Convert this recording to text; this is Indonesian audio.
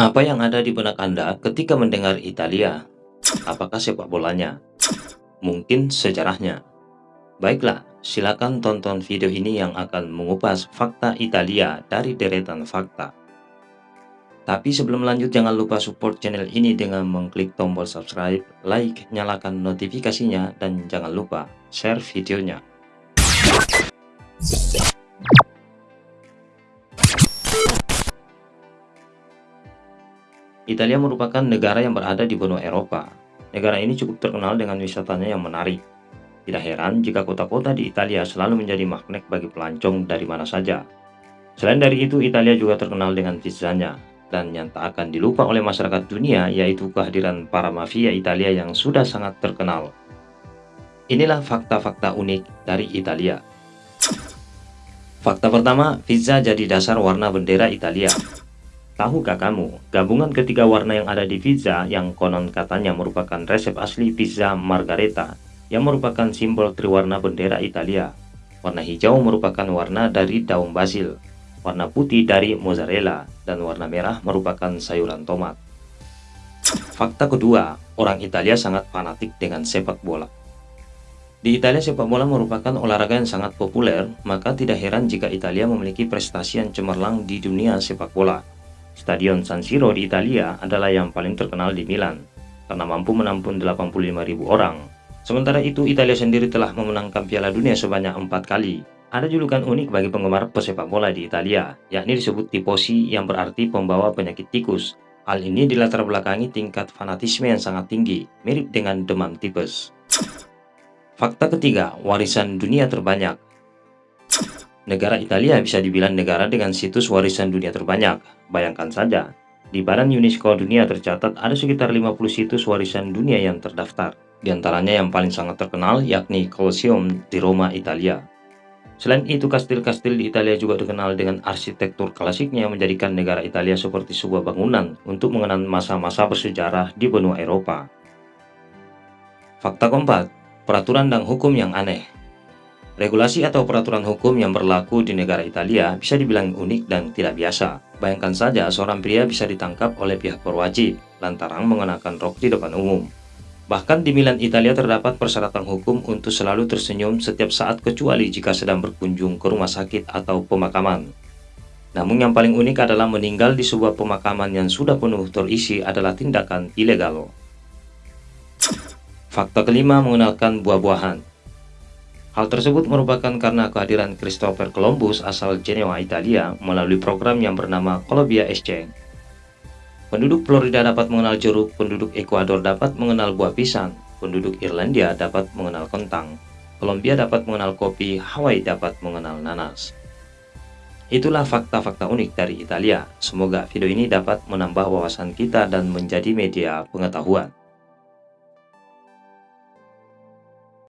Apa yang ada di benak Anda ketika mendengar Italia? Apakah sepak bolanya? Mungkin sejarahnya? Baiklah, silakan tonton video ini yang akan mengupas fakta Italia dari deretan fakta. Tapi sebelum lanjut jangan lupa support channel ini dengan mengklik tombol subscribe, like, nyalakan notifikasinya, dan jangan lupa share videonya. Italia merupakan negara yang berada di benua Eropa. Negara ini cukup terkenal dengan wisatanya yang menarik. Tidak heran jika kota-kota di Italia selalu menjadi magnet bagi pelancong dari mana saja. Selain dari itu, Italia juga terkenal dengan pizzanya, dan yang tak akan dilupa oleh masyarakat dunia yaitu kehadiran para mafia Italia yang sudah sangat terkenal. Inilah fakta-fakta unik dari Italia. Fakta pertama, pizza jadi dasar warna bendera Italia. Tahukah kamu, gabungan ketiga warna yang ada di pizza yang konon katanya merupakan resep asli pizza margareta yang merupakan simbol triwarna bendera Italia. Warna hijau merupakan warna dari daun basil, warna putih dari mozzarella, dan warna merah merupakan sayuran tomat. Fakta kedua, orang Italia sangat fanatik dengan sepak bola. Di Italia sepak bola merupakan olahraga yang sangat populer, maka tidak heran jika Italia memiliki prestasi yang cemerlang di dunia sepak bola. Stadion San Siro di Italia adalah yang paling terkenal di Milan, karena mampu menampung 85.000 orang. Sementara itu, Italia sendiri telah memenangkan Piala Dunia sebanyak empat kali. Ada julukan unik bagi penggemar pesepak bola di Italia, yakni disebut tifosi yang berarti pembawa penyakit tikus. Hal ini dilatar belakangi tingkat fanatisme yang sangat tinggi, mirip dengan demam tipes. Fakta ketiga, warisan dunia terbanyak. Negara Italia bisa dibilang negara dengan situs warisan dunia terbanyak. Bayangkan saja, di Badan UNESCO dunia tercatat ada sekitar 50 situs warisan dunia yang terdaftar. Di antaranya yang paling sangat terkenal yakni Colosseum di Roma, Italia. Selain itu, kastil-kastil di Italia juga dikenal dengan arsitektur klasiknya yang menjadikan negara Italia seperti sebuah bangunan untuk mengenang masa-masa bersejarah di benua Eropa. Fakta keempat, peraturan dan hukum yang aneh. Regulasi atau peraturan hukum yang berlaku di negara Italia bisa dibilang unik dan tidak biasa. Bayangkan saja seorang pria bisa ditangkap oleh pihak berwajib lantaran mengenakan rok di depan umum. Bahkan di Milan, Italia terdapat persyaratan hukum untuk selalu tersenyum setiap saat kecuali jika sedang berkunjung ke rumah sakit atau pemakaman. Namun yang paling unik adalah meninggal di sebuah pemakaman yang sudah penuh terisi adalah tindakan ilegal. Fakta kelima mengenalkan buah-buahan. Hal tersebut merupakan karena kehadiran Christopher Columbus asal Genoa, Italia melalui program yang bernama Columbia Exchange. Penduduk Florida dapat mengenal jeruk, penduduk Ekuador dapat mengenal buah pisang, penduduk Irlandia dapat mengenal kentang, Kolombia dapat mengenal kopi, Hawaii dapat mengenal nanas. Itulah fakta-fakta unik dari Italia. Semoga video ini dapat menambah wawasan kita dan menjadi media pengetahuan.